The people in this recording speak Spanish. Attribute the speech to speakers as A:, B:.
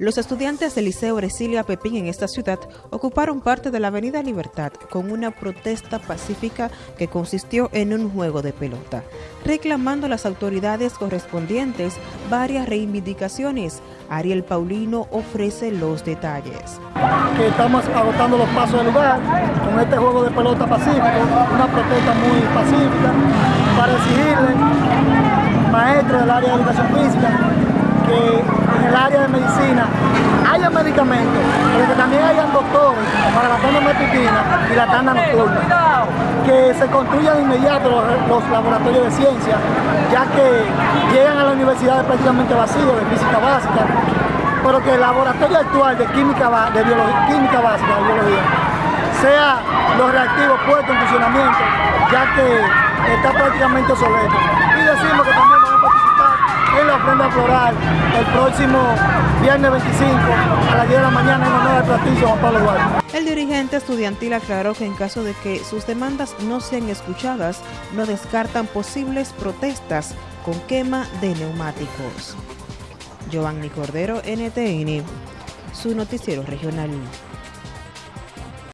A: Los estudiantes del Liceo Brasilia Pepín en esta ciudad ocuparon parte de la Avenida Libertad con una protesta pacífica que consistió en un juego de pelota, reclamando a las autoridades correspondientes varias reivindicaciones. Ariel Paulino ofrece los detalles.
B: Que estamos agotando los pasos del lugar con este juego de pelota pacífico, una protesta muy pacífica para exigirle maestros del área de educación física que área de medicina haya medicamentos, pero que también hayan doctores para la tanda matutina y la tanda nocturna. Que se construyan de inmediato los, laboratorios de ciencia, ya que llegan a la universidad prácticamente vacíos de física básica, pero que el laboratorio actual de química, de biología, química básica, biología, sea los reactivos puestos en funcionamiento, ya que está prácticamente obsoleto. Y decimos que el próximo viernes 25 a las 10 de la mañana en honor al platillo Juan Pablo Duarte.
A: El dirigente estudiantil aclaró que en caso de que sus demandas no sean escuchadas, no descartan posibles protestas con quema de neumáticos. Giovanni Cordero, NTN, su noticiero regional.